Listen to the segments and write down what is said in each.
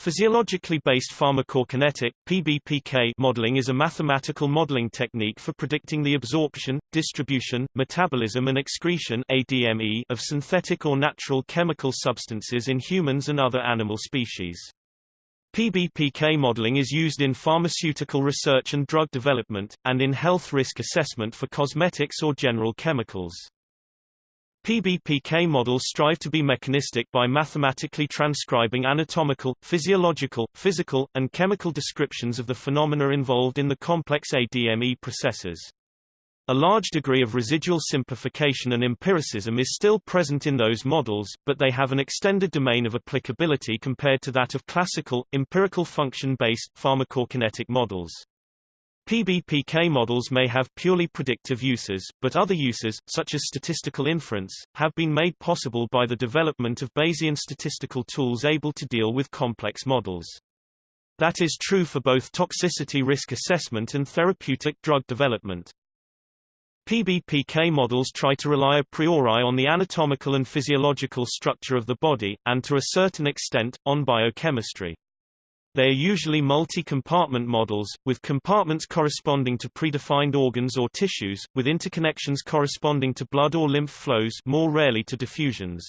Physiologically based pharmacokinetic PBPK modeling is a mathematical modeling technique for predicting the absorption, distribution, metabolism and excretion ADME of synthetic or natural chemical substances in humans and other animal species. PBPK modeling is used in pharmaceutical research and drug development, and in health risk assessment for cosmetics or general chemicals. PBPK models strive to be mechanistic by mathematically transcribing anatomical, physiological, physical, and chemical descriptions of the phenomena involved in the complex ADME processes. A large degree of residual simplification and empiricism is still present in those models, but they have an extended domain of applicability compared to that of classical, empirical function-based, pharmacokinetic models. PBPK models may have purely predictive uses, but other uses, such as statistical inference, have been made possible by the development of Bayesian statistical tools able to deal with complex models. That is true for both toxicity risk assessment and therapeutic drug development. PBPK models try to rely a priori on the anatomical and physiological structure of the body, and to a certain extent, on biochemistry. They are usually multi-compartment models, with compartments corresponding to predefined organs or tissues, with interconnections corresponding to blood or lymph flows more rarely to diffusions.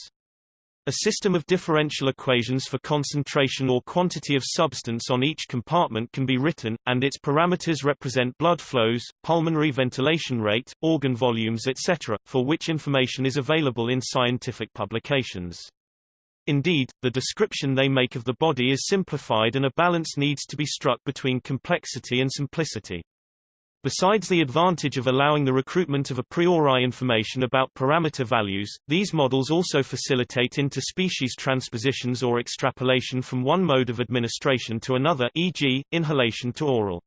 A system of differential equations for concentration or quantity of substance on each compartment can be written, and its parameters represent blood flows, pulmonary ventilation rate, organ volumes etc., for which information is available in scientific publications. Indeed, the description they make of the body is simplified and a balance needs to be struck between complexity and simplicity. Besides the advantage of allowing the recruitment of a priori information about parameter values, these models also facilitate interspecies transpositions or extrapolation from one mode of administration to another e.g., inhalation to oral.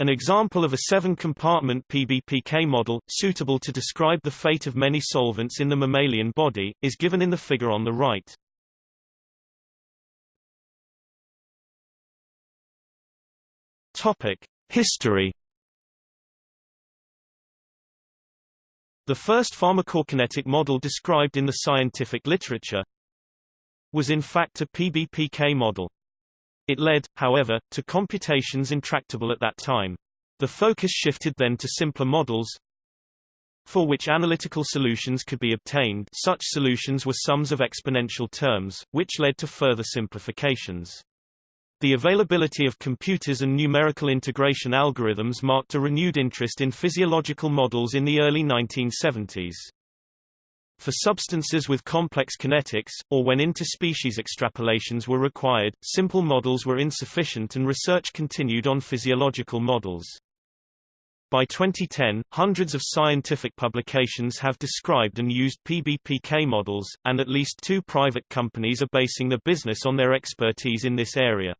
An example of a seven-compartment PBPK model, suitable to describe the fate of many solvents in the mammalian body, is given in the figure on the right. History. The first pharmacokinetic model described in the scientific literature was in fact a PBPK model. It led, however, to computations intractable at that time. The focus shifted then to simpler models for which analytical solutions could be obtained such solutions were sums of exponential terms, which led to further simplifications. The availability of computers and numerical integration algorithms marked a renewed interest in physiological models in the early 1970s. For substances with complex kinetics, or when interspecies extrapolations were required, simple models were insufficient and research continued on physiological models. By 2010, hundreds of scientific publications have described and used PBPK models, and at least two private companies are basing their business on their expertise in this area.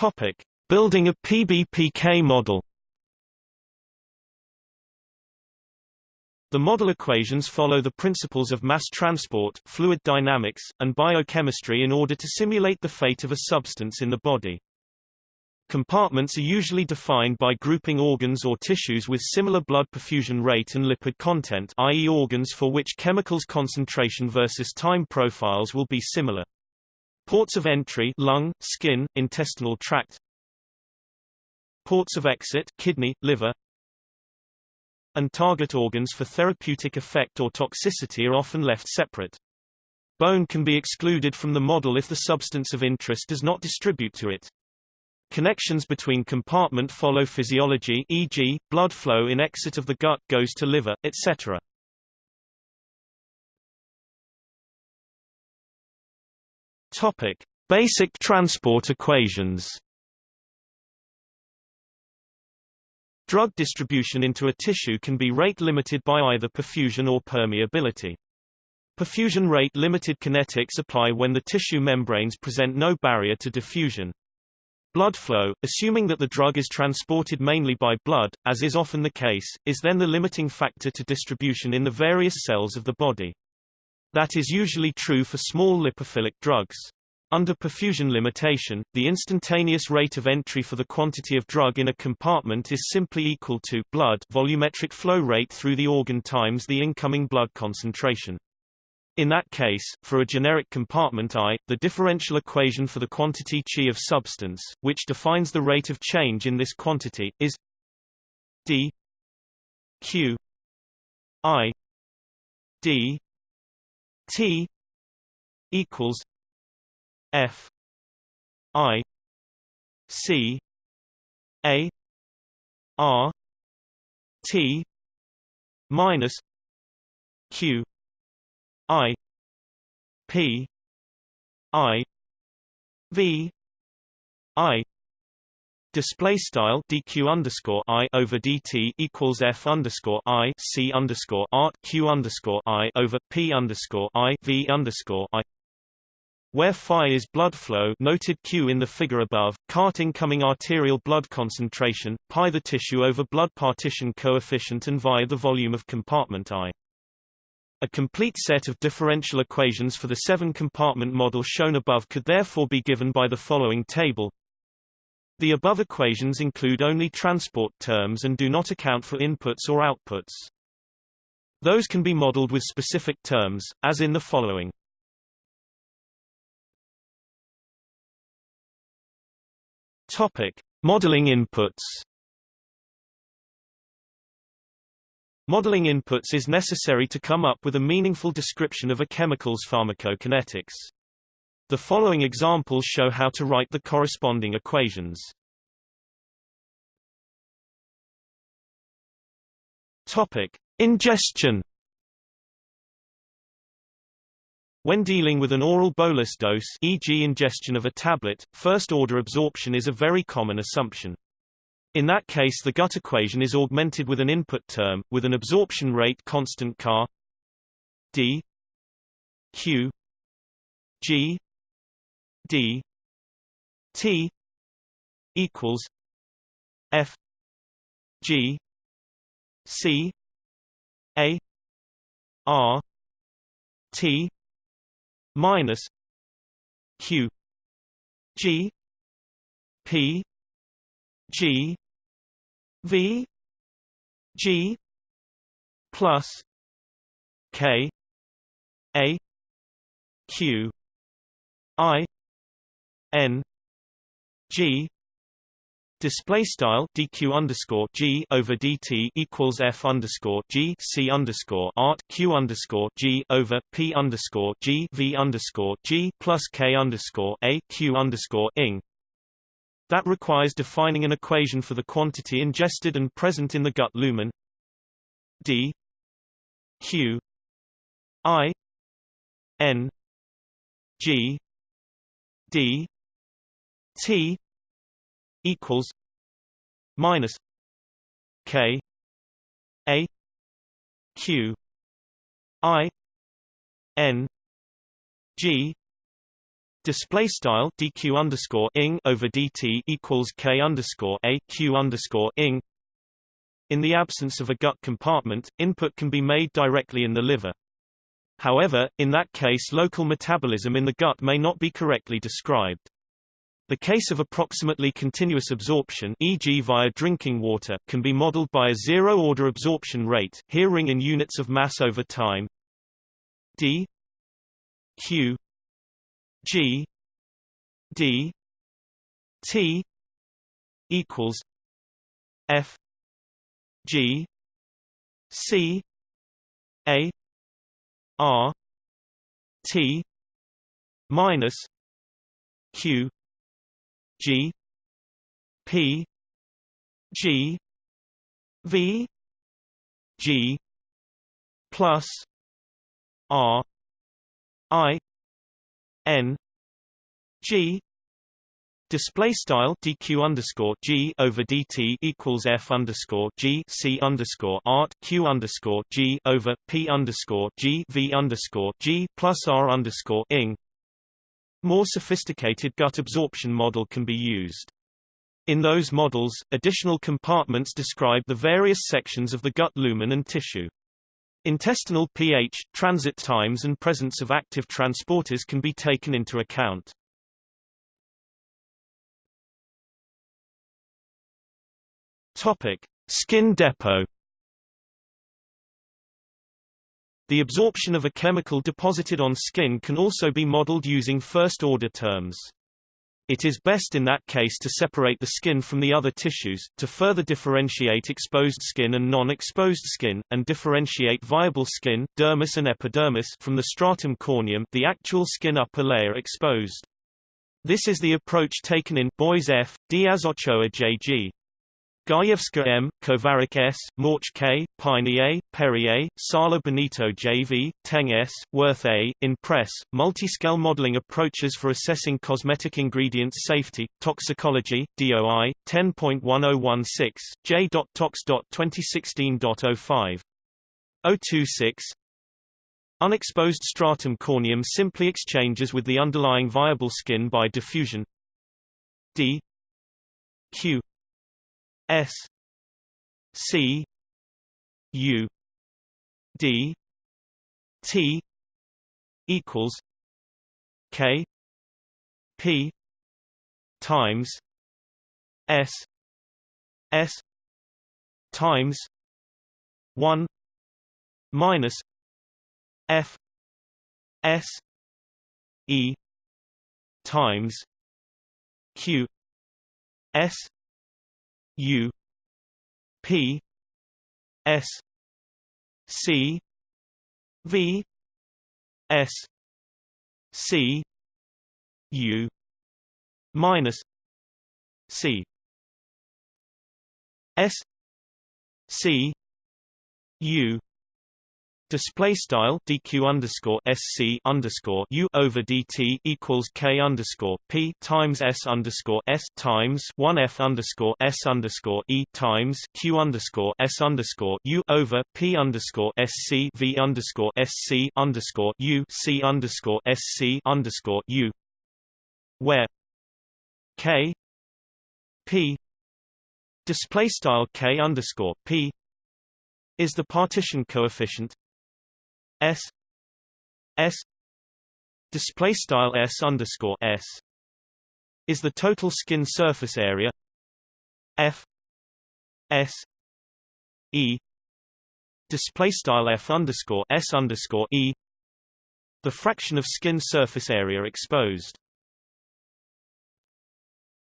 Topic: Building a PBPK model. The model equations follow the principles of mass transport, fluid dynamics, and biochemistry in order to simulate the fate of a substance in the body. Compartments are usually defined by grouping organs or tissues with similar blood perfusion rate and lipid content i.e. organs for which chemicals concentration versus time profiles will be similar. Ports of entry lung, skin, intestinal tract Ports of exit kidney, liver and target organs for therapeutic effect or toxicity are often left separate. Bone can be excluded from the model if the substance of interest does not distribute to it. Connections between compartment follow physiology e.g., blood flow in exit of the gut goes to liver, etc. Topic: Basic transport equations. Drug distribution into a tissue can be rate limited by either perfusion or permeability. Perfusion rate limited kinetics apply when the tissue membranes present no barrier to diffusion. Blood flow, assuming that the drug is transported mainly by blood, as is often the case, is then the limiting factor to distribution in the various cells of the body. That is usually true for small lipophilic drugs. Under perfusion limitation, the instantaneous rate of entry for the quantity of drug in a compartment is simply equal to blood volumetric flow rate through the organ times the incoming blood concentration. In that case, for a generic compartment I, the differential equation for the quantity chi of substance, which defines the rate of change in this quantity, is d q i d t equals f i c a r t minus q i p i v i Display style dq underscore i over dt equals f underscore i c underscore art q underscore i over p underscore i v underscore i where phi is blood flow noted Q in the figure above, cart incoming arterial blood concentration, pi the tissue over blood partition coefficient and via the volume of compartment I. A complete set of differential equations for the seven-compartment model shown above could therefore be given by the following table. The above equations include only transport terms and do not account for inputs or outputs. Those can be modeled with specific terms, as in the following. Topic: Modeling inputs. Modeling inputs is necessary to come up with a meaningful description of a chemical's pharmacokinetics. The following examples show how to write the corresponding equations. Topic: Ingestion When dealing with an oral bolus dose e.g. ingestion of a tablet, first-order absorption is a very common assumption. In that case the gut equation is augmented with an input term, with an absorption rate constant car d q g d t equals f g c a r t minus q g p g v g plus k a q i n g Display style dq underscore g over dt equals f underscore g c underscore art q underscore g over p underscore g v underscore g plus k underscore a q underscore ing. That requires defining an equation for the quantity ingested and present in the gut lumen. d q i n g d t equals minus K A Q I N G Display style dq underscore ing over dt equals k underscore a q underscore ing. In the absence of a gut compartment, input can be made directly in the liver. However, in that case local metabolism in the gut may not be correctly described. The case of approximately continuous absorption e.g. via drinking water can be modeled by a zero-order absorption rate, here ring in units of mass over time. D. Q. G. D. T. equals f. G. C. A. R. T. minus q G P G V G plus R I N G Display style dq underscore g over dt equals f underscore g c underscore art q underscore g over p underscore g v underscore g plus r underscore ing. More sophisticated gut absorption model can be used. In those models, additional compartments describe the various sections of the gut lumen and tissue. Intestinal pH, transit times and presence of active transporters can be taken into account. Topic: Skin depot The absorption of a chemical deposited on skin can also be modeled using first-order terms. It is best in that case to separate the skin from the other tissues, to further differentiate exposed skin and non-exposed skin, and differentiate viable skin dermis and epidermis from the stratum corneum the actual skin upper layer exposed. This is the approach taken in Bois F. Diaz Ochoa J.G. Gajewska M., Kovarik S., Mauch K., Paini A., Péry A., Sala Benito J.V., Teng S., Worth A., in Press, Multiscale Modeling Approaches for Assessing Cosmetic Ingredients Safety, Toxicology, DOI, 10.1016, j.tox.2016.05. 026 Unexposed stratum corneum simply exchanges with the underlying viable skin by diffusion d q S C U D T equals K P times S S times one minus F S E times Q S U P S C V S C U minus C S C U Display style dq underscore sc underscore u over dt equals k underscore p times s underscore s times one f underscore s underscore e times q underscore s underscore u over p underscore sc v underscore sc underscore u c underscore sc underscore u, where k p display style k underscore p is the partition coefficient S S display style S underscore S is the total skin surface area F S E display style F underscore S underscore E the fraction of skin surface area exposed.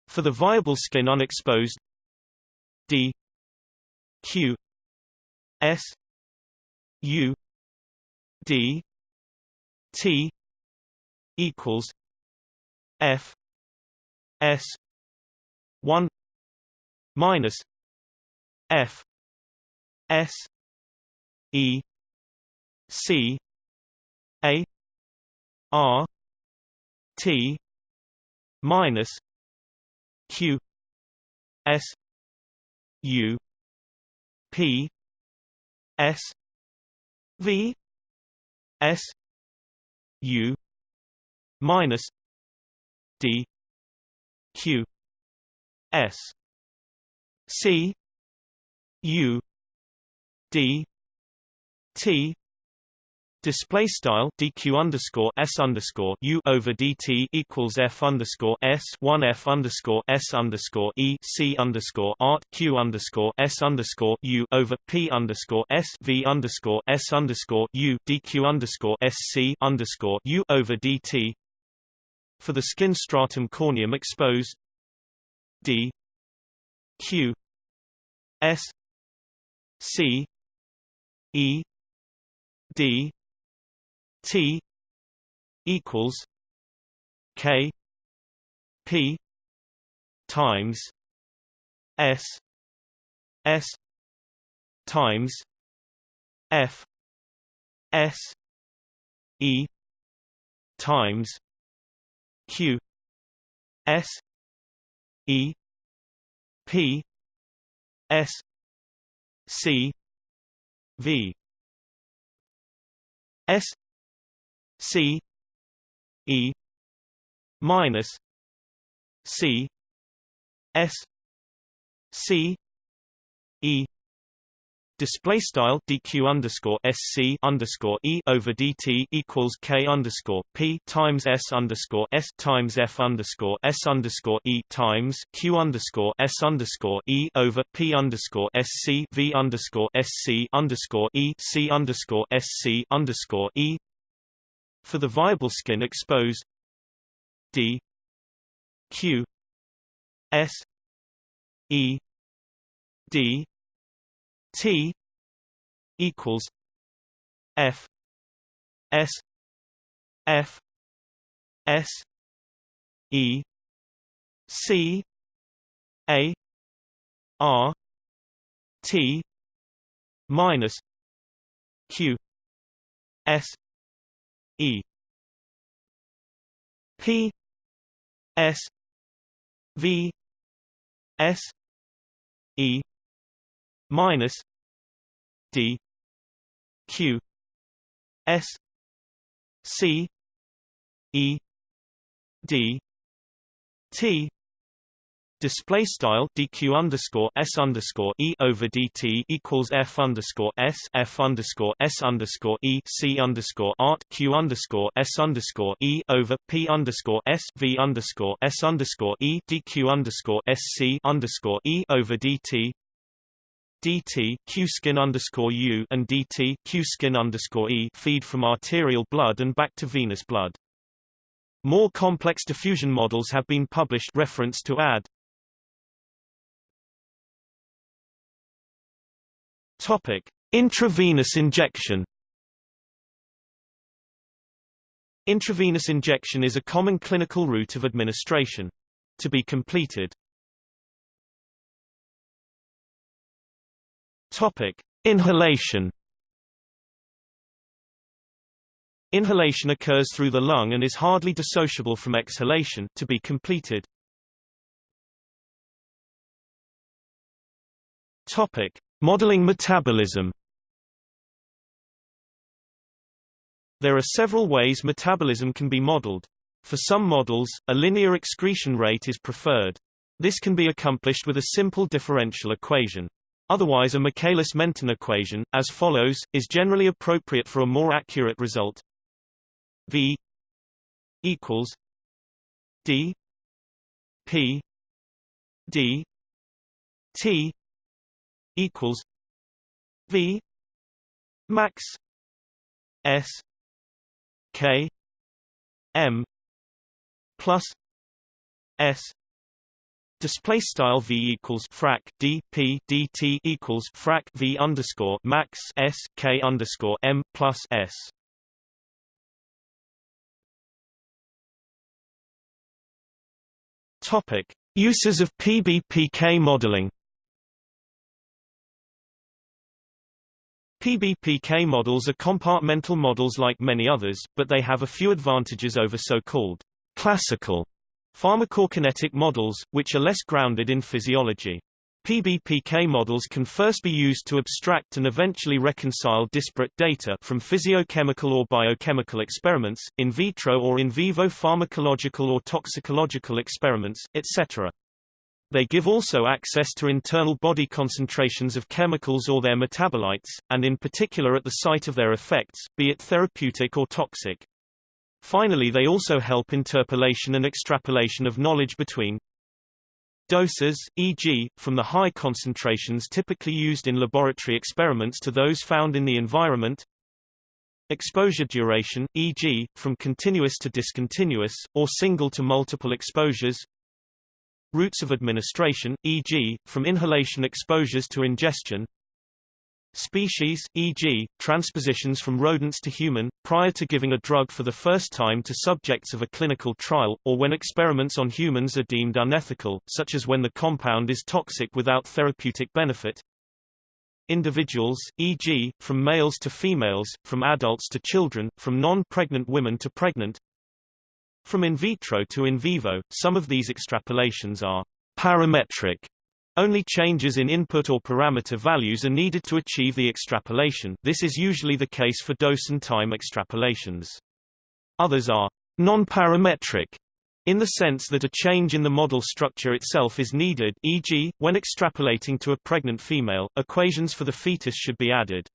For the viable skin unexposed D Q S U D T equals F S one minus F S E C A R T minus Q S U P S V S U minus D Q S C U D T Display style dq underscore s underscore u over dt equals f underscore s one f underscore s underscore e c underscore art q underscore s underscore u over p underscore s v underscore s underscore u dq underscore s c underscore u over dt. For the skin stratum corneum exposed, d q s c e d T equals K P times S S times F S E times Q S E P S C V S C E minus C S C E Display style dq underscore sc underscore e over dt equals k underscore p times s underscore s times f underscore s underscore e times q underscore s underscore e over p underscore sc v underscore sc underscore e c underscore sc underscore e. For the viable skin exposed d. Q. S. E. D. T. equals F. S. F. S. E. C. A. R. T. minus Q. S E. P. S. V. S. E. minus D. Q. S. C. E. D. T display style dq underscore s underscore e over dt equals f underscore s f underscore s underscore e c underscore art q underscore s underscore e over p underscore s v underscore s underscore e dq underscore s c underscore e over dt dt q skin underscore u and dt q skin underscore e feed from arterial blood and back to venous blood. More complex diffusion models have been published reference to add. Topic: Intravenous injection. Intravenous injection is a common clinical route of administration. To be completed, Topic: Inhalation. Inhalation occurs through the lung and is hardly dissociable from exhalation to be completed. Topic: Modeling metabolism. There are several ways metabolism can be modeled. For some models, a linear excretion rate is preferred. This can be accomplished with a simple differential equation. Otherwise a Michaelis-Menten equation, as follows, is generally appropriate for a more accurate result. V equals D P D T equals V max S K M plus S Display style v equals frac d p dt equals frac v underscore max s k underscore m plus s. Topic: Uses of PBPK modeling. PBPK models are compartmental models like many others, but they have a few advantages over so-called classical Pharmacokinetic models, which are less grounded in physiology. PBPK models can first be used to abstract and eventually reconcile disparate data from physiochemical or biochemical experiments, in vitro or in vivo pharmacological or toxicological experiments, etc. They give also access to internal body concentrations of chemicals or their metabolites, and in particular at the site of their effects, be it therapeutic or toxic. Finally they also help interpolation and extrapolation of knowledge between doses, e.g., from the high concentrations typically used in laboratory experiments to those found in the environment exposure duration, e.g., from continuous to discontinuous, or single to multiple exposures routes of administration, e.g., from inhalation exposures to ingestion Species, e.g., transpositions from rodents to human, prior to giving a drug for the first time to subjects of a clinical trial, or when experiments on humans are deemed unethical, such as when the compound is toxic without therapeutic benefit. Individuals, e.g., from males to females, from adults to children, from non-pregnant women to pregnant. From in vitro to in vivo, some of these extrapolations are parametric only changes in input or parameter values are needed to achieve the extrapolation this is usually the case for dose and time extrapolations. Others are non-parametric, in the sense that a change in the model structure itself is needed e.g., when extrapolating to a pregnant female, equations for the fetus should be added.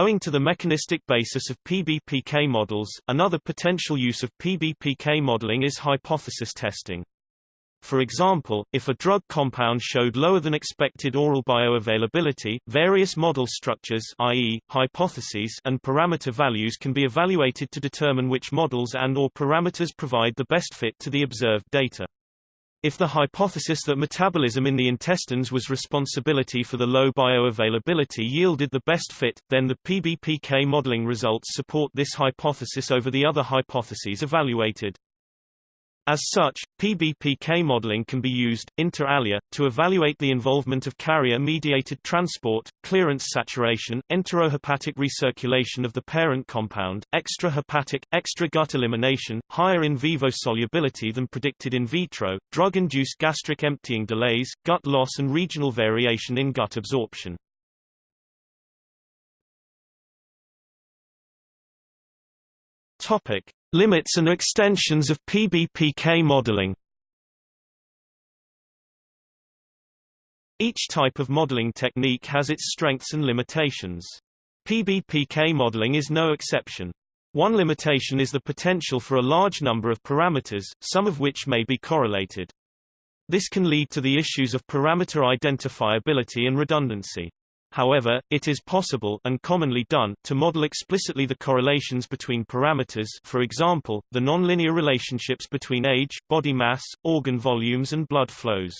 Owing to the mechanistic basis of PBPK models, another potential use of PBPK modeling is hypothesis testing. For example, if a drug compound showed lower than expected oral bioavailability, various model structures i.e., hypotheses and parameter values can be evaluated to determine which models and or parameters provide the best fit to the observed data. If the hypothesis that metabolism in the intestines was responsibility for the low bioavailability yielded the best fit, then the PBPK modeling results support this hypothesis over the other hypotheses evaluated. As such, PBPK modeling can be used, inter alia, to evaluate the involvement of carrier-mediated transport, clearance saturation, enterohepatic recirculation of the parent compound, extrahepatic, extra-gut elimination, higher in vivo solubility than predicted in vitro, drug-induced gastric emptying delays, gut loss and regional variation in gut absorption. Topic: Limits and extensions of PBPK modeling Each type of modeling technique has its strengths and limitations. PBPK modeling is no exception. One limitation is the potential for a large number of parameters, some of which may be correlated. This can lead to the issues of parameter identifiability and redundancy. However, it is possible and commonly done to model explicitly the correlations between parameters for example, the nonlinear relationships between age, body mass, organ volumes and blood flows.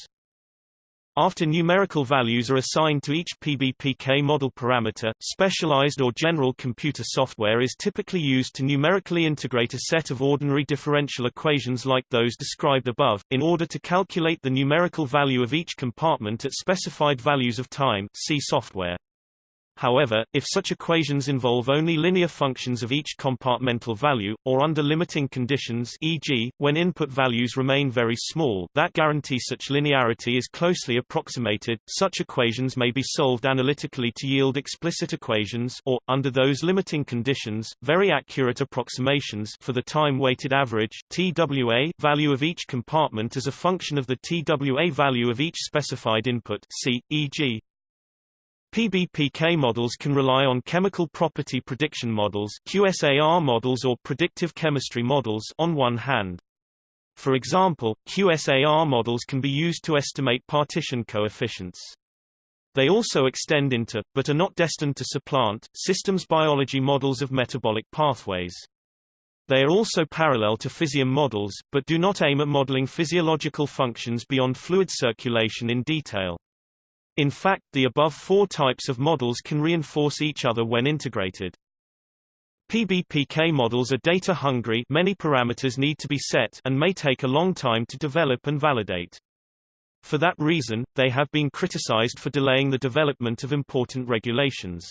After numerical values are assigned to each PBPK model parameter, specialized or general computer software is typically used to numerically integrate a set of ordinary differential equations like those described above, in order to calculate the numerical value of each compartment at specified values of time see software. However, if such equations involve only linear functions of each compartmental value, or under limiting conditions e.g., when input values remain very small that guarantee such linearity is closely approximated, such equations may be solved analytically to yield explicit equations or, under those limiting conditions, very accurate approximations for the time-weighted average TWA value of each compartment as a function of the TWA value of each specified input C, e.g., PBPK models can rely on chemical property prediction models QSAR models or predictive chemistry models on one hand. For example, QSAR models can be used to estimate partition coefficients. They also extend into, but are not destined to supplant, systems biology models of metabolic pathways. They are also parallel to Physiome models, but do not aim at modeling physiological functions beyond fluid circulation in detail. In fact the above four types of models can reinforce each other when integrated. PBPK models are data-hungry many parameters need to be set and may take a long time to develop and validate. For that reason, they have been criticized for delaying the development of important regulations.